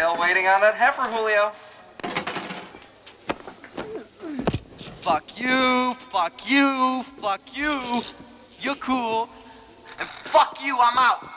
Still waiting on that heifer, Julio. Fuck you, fuck you, fuck you. You're cool. And fuck you, I'm out.